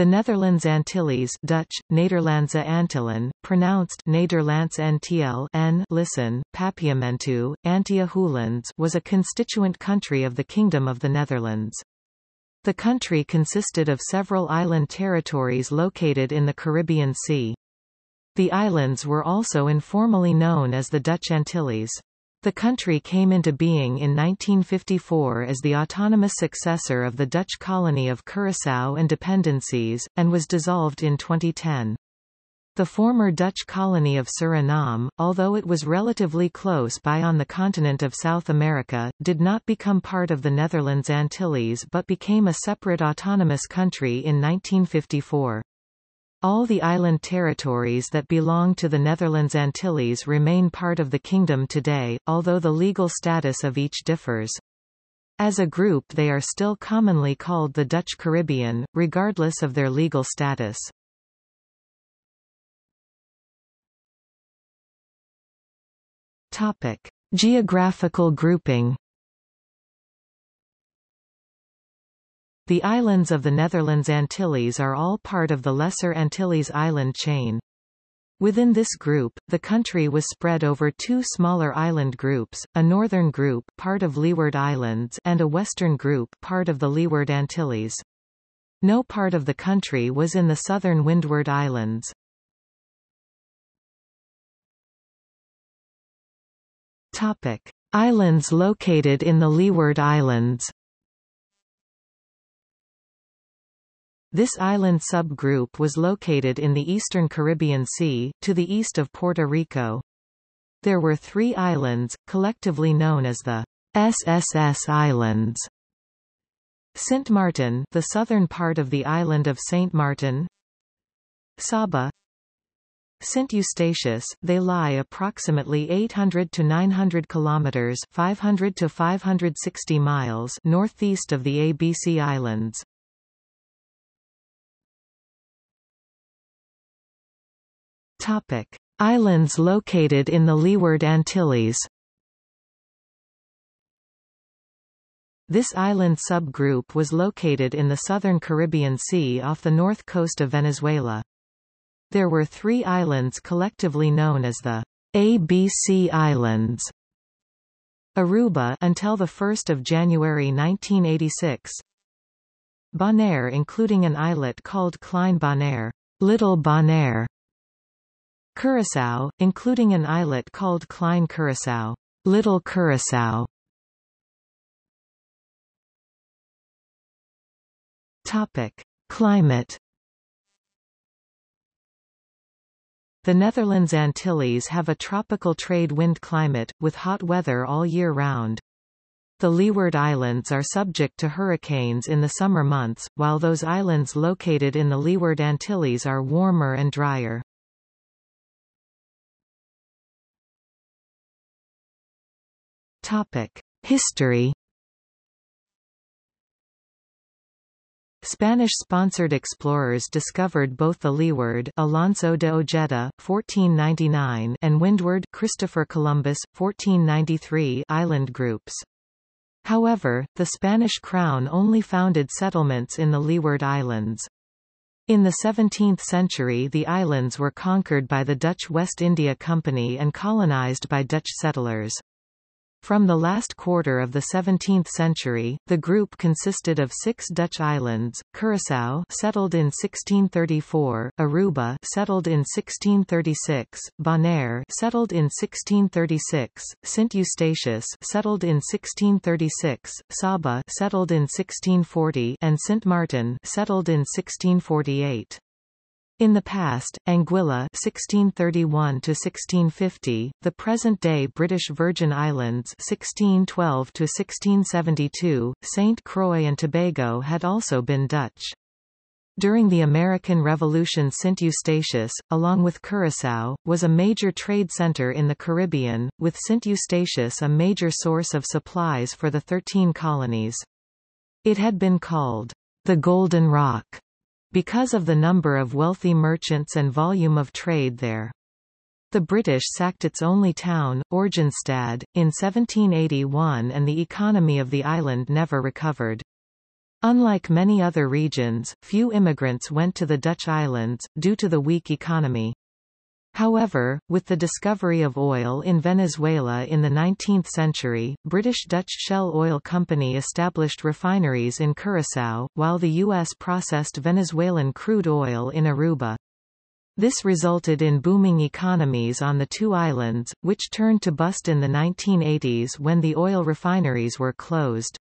The Netherlands Antilles Dutch, Nederlandse Antillen, pronounced Nederlands NTL N listen, Papiamentu, Antia Hollands was a constituent country of the Kingdom of the Netherlands. The country consisted of several island territories located in the Caribbean Sea. The islands were also informally known as the Dutch Antilles. The country came into being in 1954 as the autonomous successor of the Dutch colony of Curaçao and dependencies, and was dissolved in 2010. The former Dutch colony of Suriname, although it was relatively close by on the continent of South America, did not become part of the Netherlands Antilles but became a separate autonomous country in 1954. All the island territories that belong to the Netherlands Antilles remain part of the kingdom today, although the legal status of each differs. As a group they are still commonly called the Dutch Caribbean, regardless of their legal status. Topic. Geographical grouping The islands of the Netherlands Antilles are all part of the Lesser Antilles island chain. Within this group, the country was spread over two smaller island groups, a northern group part of Leeward Islands and a western group part of the Leeward Antilles. No part of the country was in the southern Windward Islands. Topic: Islands located in the Leeward Islands. This island subgroup was located in the eastern Caribbean Sea, to the east of Puerto Rico. There were three islands, collectively known as the SSS Islands. Sint Maarten the southern part of the island of Saint Martin Saba Saint Eustatius, they lie approximately 800 to 900 kilometers 500 to 560 miles northeast of the ABC Islands. Topic: Islands located in the Leeward Antilles. This island subgroup was located in the southern Caribbean Sea off the north coast of Venezuela. There were three islands collectively known as the ABC Islands. Aruba until the 1st of January 1986. Bonaire including an islet called Klein Bonaire, Little Bonaire, Curaçao, including an islet called Klein Curaçao, Little Curaçao. Topic: Climate. The Netherlands Antilles have a tropical trade wind climate, with hot weather all year round. The Leeward Islands are subject to hurricanes in the summer months, while those islands located in the Leeward Antilles are warmer and drier. History Spanish-sponsored explorers discovered both the Leeward Alonso de Ojeda, 1499 and Windward Christopher Columbus, 1493 island groups. However, the Spanish crown only founded settlements in the Leeward Islands. In the 17th century the islands were conquered by the Dutch West India Company and colonized by Dutch settlers. From the last quarter of the 17th century, the group consisted of six Dutch islands, Curaçao settled in 1634, Aruba settled in 1636, Bonaire settled in 1636, St Eustatius settled in 1636, Saba settled in 1640 and St Martin settled in 1648. In the past, Anguilla (1631–1650), the present-day British Virgin Islands (1612–1672), St. Croix and Tobago had also been Dutch. During the American Revolution St. Eustatius, along with Curaçao, was a major trade center in the Caribbean, with St. Eustatius a major source of supplies for the Thirteen Colonies. It had been called the Golden Rock because of the number of wealthy merchants and volume of trade there. The British sacked its only town, Oranjestad, in 1781 and the economy of the island never recovered. Unlike many other regions, few immigrants went to the Dutch islands, due to the weak economy. However, with the discovery of oil in Venezuela in the 19th century, British-Dutch Shell Oil Company established refineries in Curaçao, while the U.S. processed Venezuelan crude oil in Aruba. This resulted in booming economies on the two islands, which turned to bust in the 1980s when the oil refineries were closed.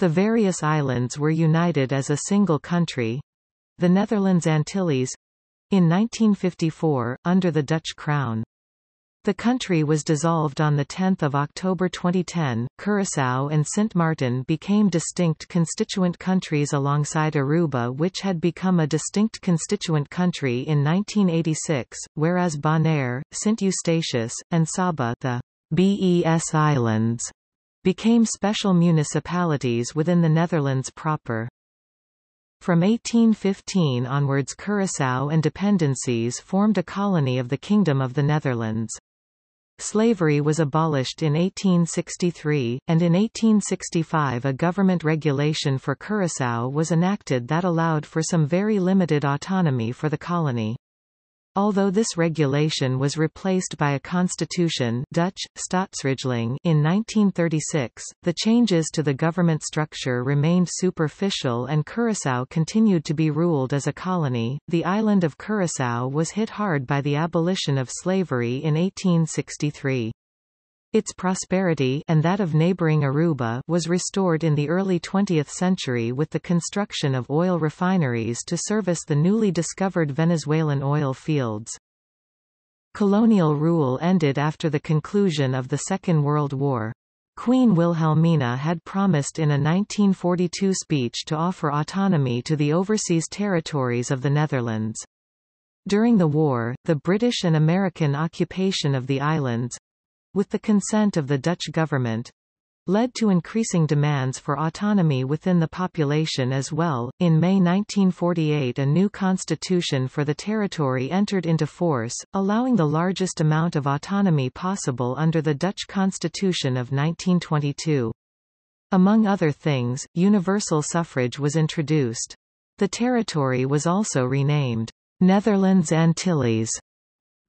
The various islands were united as a single country—the Netherlands Antilles, in 1954, under the Dutch crown. The country was dissolved on 10 October 2010. Curaçao and Sint Maarten became distinct constituent countries alongside Aruba which had become a distinct constituent country in 1986, whereas Bonaire, Sint Eustatius, and Saba the BES Islands became special municipalities within the Netherlands proper. From 1815 onwards Curaçao and dependencies formed a colony of the Kingdom of the Netherlands. Slavery was abolished in 1863, and in 1865 a government regulation for Curaçao was enacted that allowed for some very limited autonomy for the colony. Although this regulation was replaced by a constitution Dutch, in 1936, the changes to the government structure remained superficial and Curaçao continued to be ruled as a colony. The island of Curaçao was hit hard by the abolition of slavery in 1863. Its prosperity and that of neighboring Aruba was restored in the early 20th century with the construction of oil refineries to service the newly discovered Venezuelan oil fields. Colonial rule ended after the conclusion of the Second World War. Queen Wilhelmina had promised in a 1942 speech to offer autonomy to the overseas territories of the Netherlands. During the war, the British and American occupation of the islands, with the consent of the Dutch government, led to increasing demands for autonomy within the population as well. In May 1948, a new constitution for the territory entered into force, allowing the largest amount of autonomy possible under the Dutch constitution of 1922. Among other things, universal suffrage was introduced. The territory was also renamed Netherlands Antilles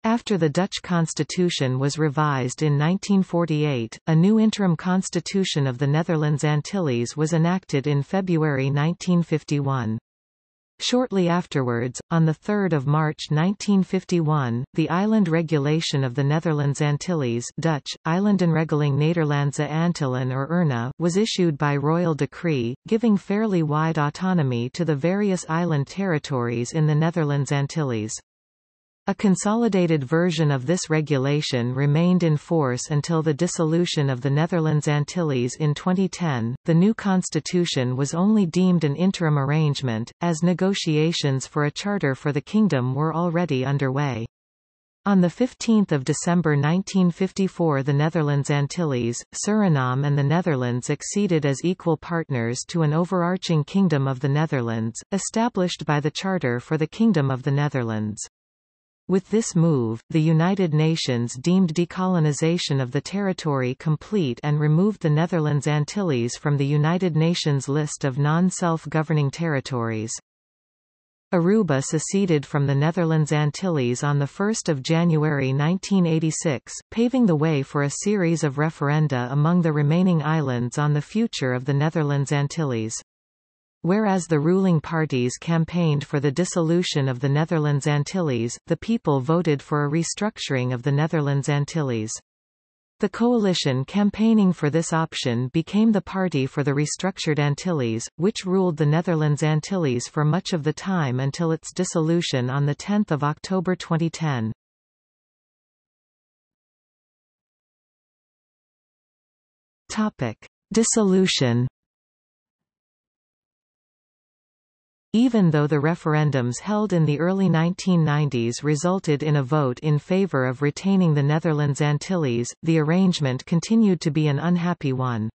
after the Dutch constitution was revised in 1948, a new interim constitution of the Netherlands Antilles was enacted in February 1951. Shortly afterwards, on 3 March 1951, the Island Regulation of the Netherlands Antilles Dutch, Eilandenregeling Nederlandse Antillen or ERNA was issued by royal decree, giving fairly wide autonomy to the various island territories in the Netherlands Antilles. A consolidated version of this regulation remained in force until the dissolution of the Netherlands Antilles in 2010. The new constitution was only deemed an interim arrangement, as negotiations for a charter for the kingdom were already underway. On 15 December 1954 the Netherlands Antilles, Suriname and the Netherlands acceded as equal partners to an overarching Kingdom of the Netherlands, established by the Charter for the Kingdom of the Netherlands. With this move, the United Nations deemed decolonization of the territory complete and removed the Netherlands Antilles from the United Nations list of non-self-governing territories. Aruba seceded from the Netherlands Antilles on 1 January 1986, paving the way for a series of referenda among the remaining islands on the future of the Netherlands Antilles. Whereas the ruling parties campaigned for the dissolution of the Netherlands Antilles, the people voted for a restructuring of the Netherlands Antilles. The coalition campaigning for this option became the Party for the Restructured Antilles, which ruled the Netherlands Antilles for much of the time until its dissolution on 10 October 2010. Topic. Dissolution Even though the referendums held in the early 1990s resulted in a vote in favor of retaining the Netherlands Antilles, the arrangement continued to be an unhappy one.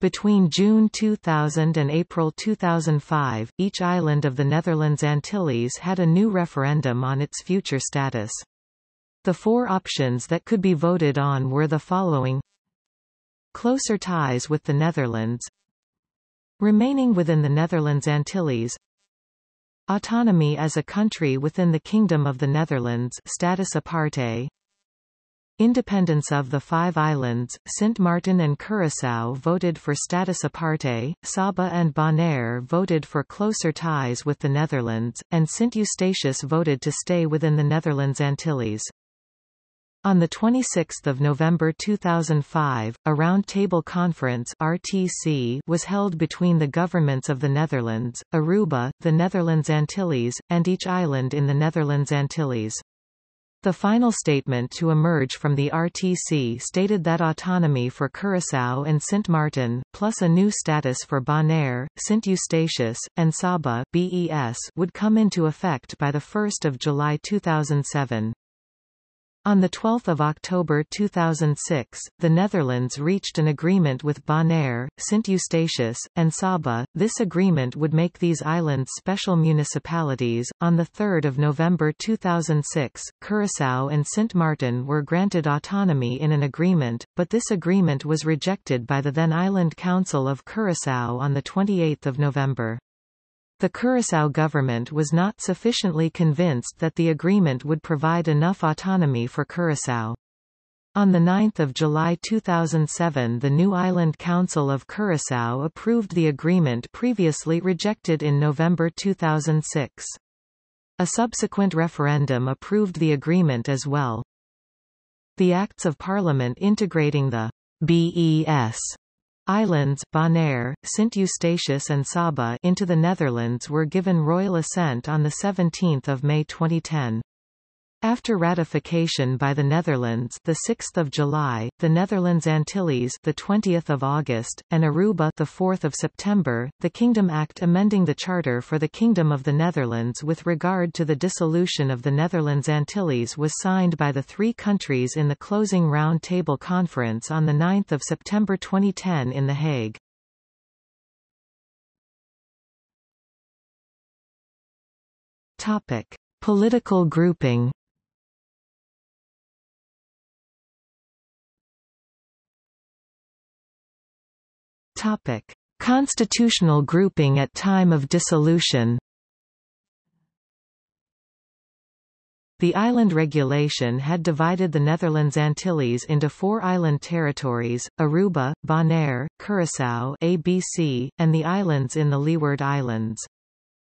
Between June 2000 and April 2005, each island of the Netherlands Antilles had a new referendum on its future status. The four options that could be voted on were the following Closer ties with the Netherlands remaining within the Netherlands Antilles Autonomy as a country within the Kingdom of the Netherlands status aparte Independence of the five islands, Sint Maarten and Curaçao voted for status aparte, Saba and Bonaire voted for closer ties with the Netherlands, and Sint Eustatius voted to stay within the Netherlands Antilles. On 26 November 2005, a round-table conference RTC was held between the governments of the Netherlands, Aruba, the Netherlands Antilles, and each island in the Netherlands Antilles. The final statement to emerge from the RTC stated that autonomy for Curaçao and Sint Maarten, plus a new status for Bonaire, Sint Eustatius, and Saba BES would come into effect by 1 July 2007. On 12 October 2006, the Netherlands reached an agreement with Bonaire, Sint Eustatius, and Saba. This agreement would make these islands special municipalities. On 3 November 2006, Curaçao and Sint Maarten were granted autonomy in an agreement, but this agreement was rejected by the then Island Council of Curaçao on 28 November. The Curaçao government was not sufficiently convinced that the agreement would provide enough autonomy for Curaçao. On 9 July 2007 the new Island Council of Curaçao approved the agreement previously rejected in November 2006. A subsequent referendum approved the agreement as well. The Acts of Parliament integrating the BES Islands, Bonaire, Sint Eustatius and Saba into the Netherlands were given royal assent on 17 May 2010. After ratification by the Netherlands, the 6th of July, the Netherlands Antilles, the 20th of August, and Aruba, the 4th of September, the Kingdom Act amending the Charter for the Kingdom of the Netherlands with regard to the dissolution of the Netherlands Antilles was signed by the three countries in the closing round table conference on the 9th of September 2010 in The Hague. Topic: Political grouping. Topic: Constitutional grouping at time of dissolution. The island regulation had divided the Netherlands Antilles into four island territories, Aruba, Bonaire, Curaçao ABC, and the islands in the Leeward Islands.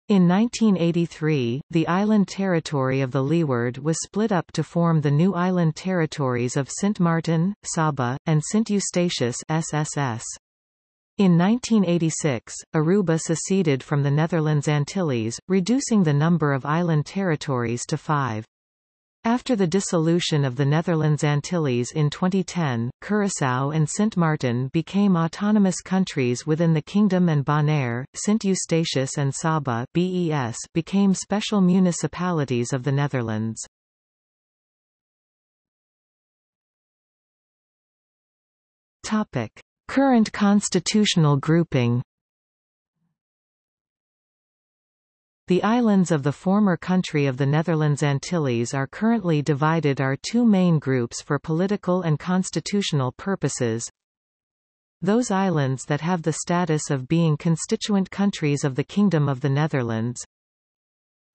In 1983, the island territory of the Leeward was split up to form the new island territories of Saint Martin, Saba, and Saint Eustatius SSS. In 1986, Aruba seceded from the Netherlands Antilles, reducing the number of island territories to five. After the dissolution of the Netherlands Antilles in 2010, Curaçao and Sint Maarten became autonomous countries within the kingdom and Bonaire, Sint Eustatius and Saba BES became special municipalities of the Netherlands. Topic. Current constitutional grouping The islands of the former country of the Netherlands Antilles are currently divided are two main groups for political and constitutional purposes. Those islands that have the status of being constituent countries of the Kingdom of the Netherlands.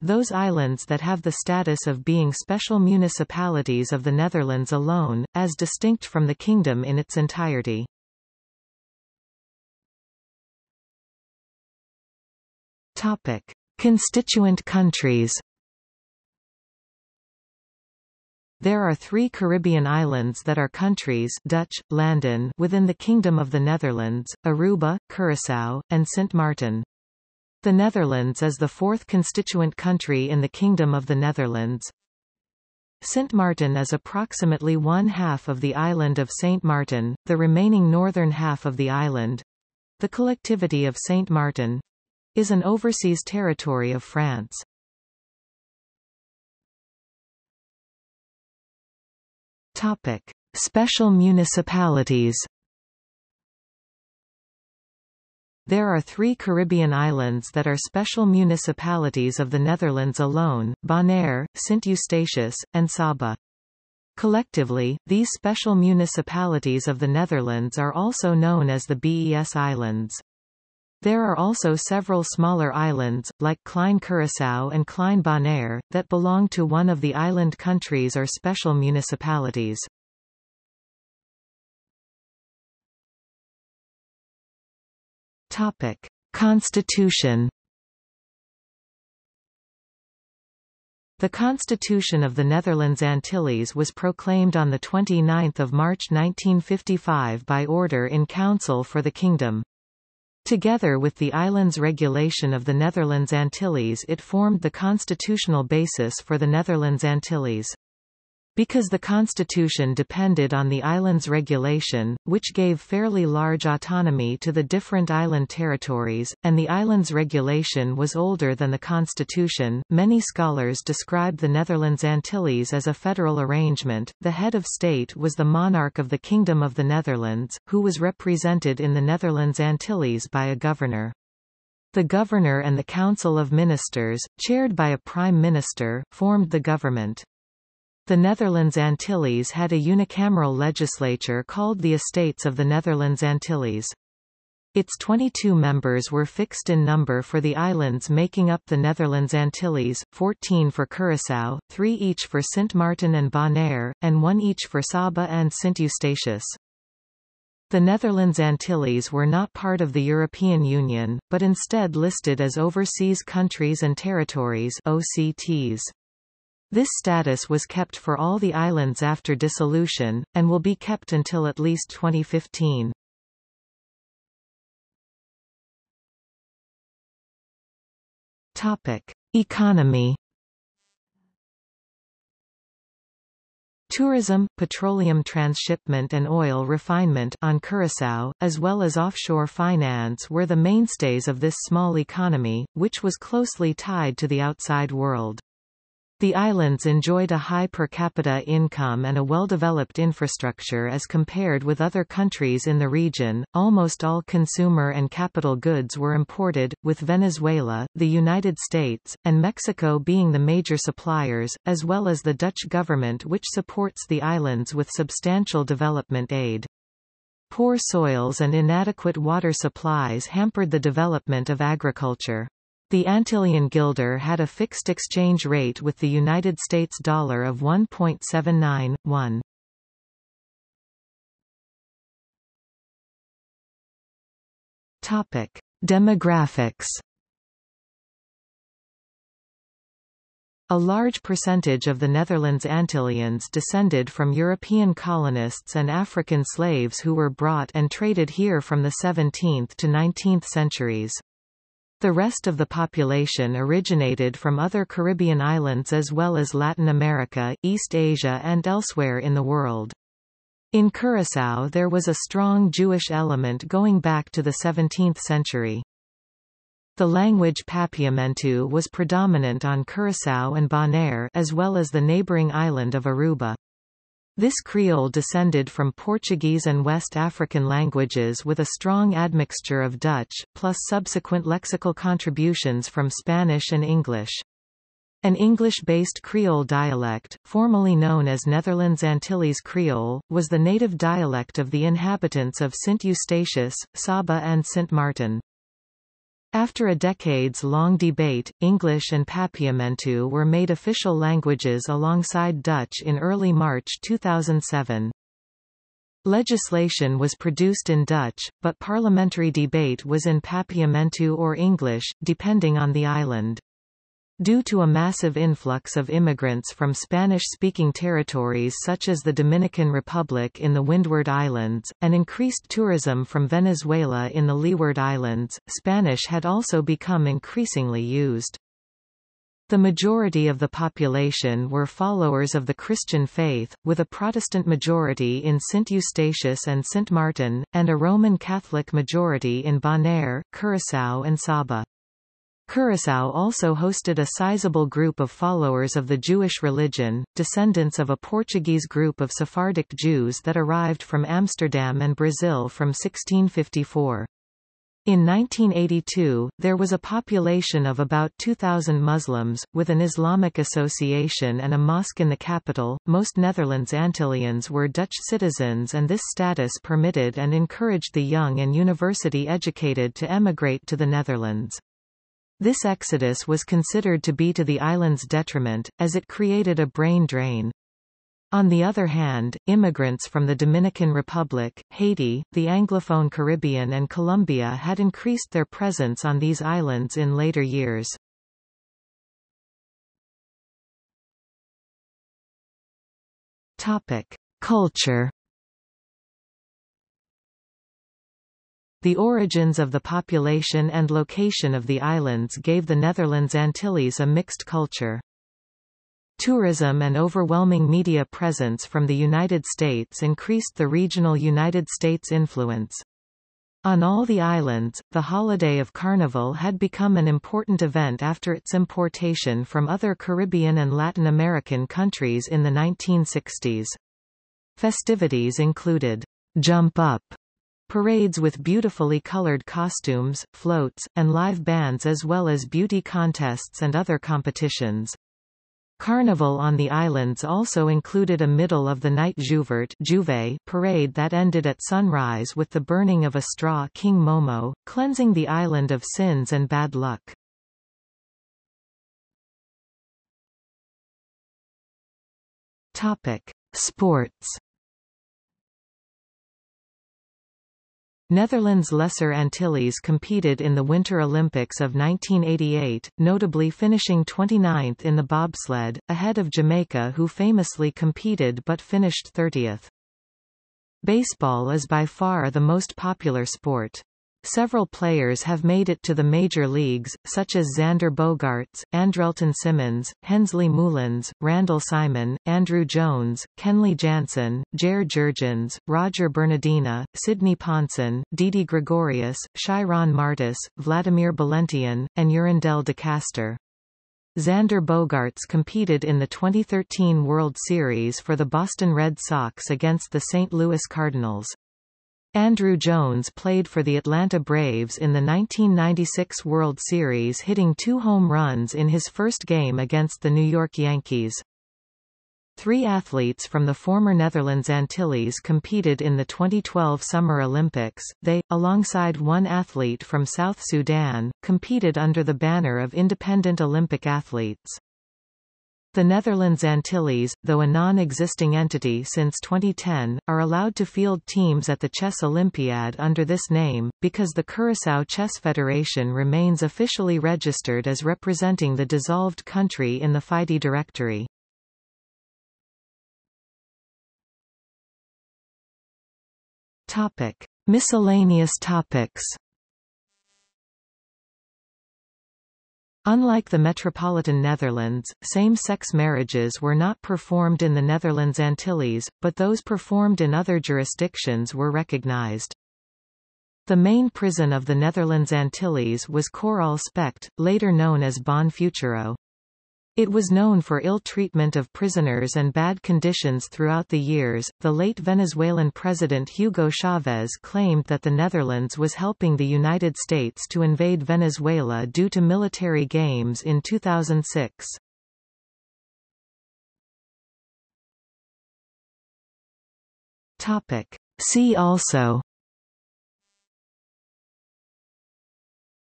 Those islands that have the status of being special municipalities of the Netherlands alone, as distinct from the Kingdom in its entirety. Topic: Constituent countries. There are three Caribbean islands that are countries Dutch, Landen within the Kingdom of the Netherlands, Aruba, Curaçao, and Sint Maarten. The Netherlands is the fourth constituent country in the Kingdom of the Netherlands. Sint Maarten is approximately one half of the island of Saint Martin, the remaining northern half of the island—the collectivity of Saint Martin, is an overseas territory of France. Topic: Special municipalities. There are three Caribbean islands that are special municipalities of the Netherlands alone, Bonaire, Sint Eustatius, and Saba. Collectively, these special municipalities of the Netherlands are also known as the BES Islands. There are also several smaller islands, like Klein Curaçao and Klein Bonaire, that belong to one of the island countries or special municipalities. Topic: Constitution. The Constitution of the Netherlands Antilles was proclaimed on 29 March 1955 by order in Council for the Kingdom. Together with the island's regulation of the Netherlands Antilles it formed the constitutional basis for the Netherlands Antilles. Because the constitution depended on the island's regulation, which gave fairly large autonomy to the different island territories, and the island's regulation was older than the constitution, many scholars describe the Netherlands Antilles as a federal arrangement. The head of state was the monarch of the Kingdom of the Netherlands, who was represented in the Netherlands Antilles by a governor. The governor and the Council of Ministers, chaired by a prime minister, formed the government. The Netherlands Antilles had a unicameral legislature called the Estates of the Netherlands Antilles. Its 22 members were fixed in number for the islands making up the Netherlands Antilles, 14 for Curaçao, 3 each for Sint Maarten and Bonaire, and 1 each for Saba and Sint Eustatius. The Netherlands Antilles were not part of the European Union, but instead listed as Overseas Countries and Territories OCTs. This status was kept for all the islands after dissolution, and will be kept until at least 2015. Topic. Economy Tourism, petroleum transshipment and oil refinement on Curaçao, as well as offshore finance were the mainstays of this small economy, which was closely tied to the outside world. The islands enjoyed a high per capita income and a well-developed infrastructure as compared with other countries in the region. Almost all consumer and capital goods were imported, with Venezuela, the United States, and Mexico being the major suppliers, as well as the Dutch government which supports the islands with substantial development aid. Poor soils and inadequate water supplies hampered the development of agriculture. The Antillean guilder had a fixed exchange rate with the United States dollar of 1.79, Topic: Demographics. A large percentage of the Netherlands Antillians descended from European colonists and African slaves who were brought and traded here from the 17th to 19th centuries. The rest of the population originated from other Caribbean islands as well as Latin America, East Asia and elsewhere in the world. In Curaçao there was a strong Jewish element going back to the 17th century. The language Papiamentu was predominant on Curaçao and Bonaire as well as the neighboring island of Aruba. This Creole descended from Portuguese and West African languages with a strong admixture of Dutch, plus subsequent lexical contributions from Spanish and English. An English-based Creole dialect, formerly known as Netherlands Antilles Creole, was the native dialect of the inhabitants of Saint Eustatius, Saba and Saint Maarten. After a decades-long debate, English and Papiamentu were made official languages alongside Dutch in early March 2007. Legislation was produced in Dutch, but parliamentary debate was in Papiamentu or English, depending on the island. Due to a massive influx of immigrants from Spanish-speaking territories such as the Dominican Republic in the Windward Islands, and increased tourism from Venezuela in the Leeward Islands, Spanish had also become increasingly used. The majority of the population were followers of the Christian faith, with a Protestant majority in St. Eustatius and St. Martin, and a Roman Catholic majority in Bonaire, Curaçao and Saba. Curaçao also hosted a sizable group of followers of the Jewish religion, descendants of a Portuguese group of Sephardic Jews that arrived from Amsterdam and Brazil from 1654. In 1982, there was a population of about 2,000 Muslims, with an Islamic association and a mosque in the capital. Most Netherlands Antillians were Dutch citizens, and this status permitted and encouraged the young and university educated to emigrate to the Netherlands. This exodus was considered to be to the island's detriment, as it created a brain drain. On the other hand, immigrants from the Dominican Republic, Haiti, the Anglophone Caribbean and Colombia had increased their presence on these islands in later years. Topic: Culture The origins of the population and location of the islands gave the Netherlands Antilles a mixed culture. Tourism and overwhelming media presence from the United States increased the regional United States influence. On all the islands, the holiday of Carnival had become an important event after its importation from other Caribbean and Latin American countries in the 1960s. Festivities included Jump Up parades with beautifully colored costumes, floats, and live bands as well as beauty contests and other competitions. Carnival on the islands also included a middle-of-the-night Jouvert parade that ended at sunrise with the burning of a straw King Momo, cleansing the island of sins and bad luck. Topic: Sports Netherlands Lesser Antilles competed in the Winter Olympics of 1988, notably finishing 29th in the bobsled, ahead of Jamaica who famously competed but finished 30th. Baseball is by far the most popular sport. Several players have made it to the major leagues, such as Xander Bogaerts, Andrelton Simmons, Hensley Meulens, Randall Simon, Andruw Jones, Kenley Jansen, Jair Jurjens, Roger Bernardina, Sidney Ponson, Didi Gregorius, Shairon Martis, Vladimir Balentien, and Yurandel de Castro. Xander Bogaerts competed in the 2013 World Series for the Boston Red Sox against the St. Louis Cardinals. Andruw Jones played for the Atlanta Braves in the 1996 World Series hitting two home runs in his first game against the New York Yankees. Three athletes from the former Netherlands Antilles competed in the 2012 Summer Olympics. They, alongside one athlete from South Sudan, competed under the banner of Independent Olympic Athletes. The Netherlands Antilles, though a non-existing entity since 2010, are allowed to field teams at the Chess Olympiad under this name, because the Curaçao Chess Federation remains officially registered as representing the dissolved country in the FIDE directory. Topic. Miscellaneous topics Unlike the metropolitan Netherlands, same-sex marriages were not performed in the Netherlands Antilles, but those performed in other jurisdictions were recognized. The main prison of the Netherlands Antilles was Koraal Specht, later known as Bon Futuro. It was known for ill treatment of prisoners and bad conditions throughout the years. The late Venezuelan president Hugo Chavez claimed that the Netherlands was helping the United States to invade Venezuela due to military games in 2006. Topic. See also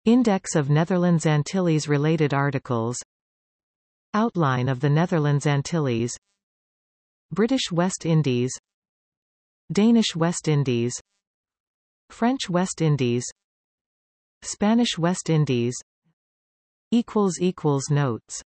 Index of Netherlands Antilles related articles Outline of the Netherlands Antilles British West Indies Danish West Indies French West Indies Spanish West Indies equals equals Notes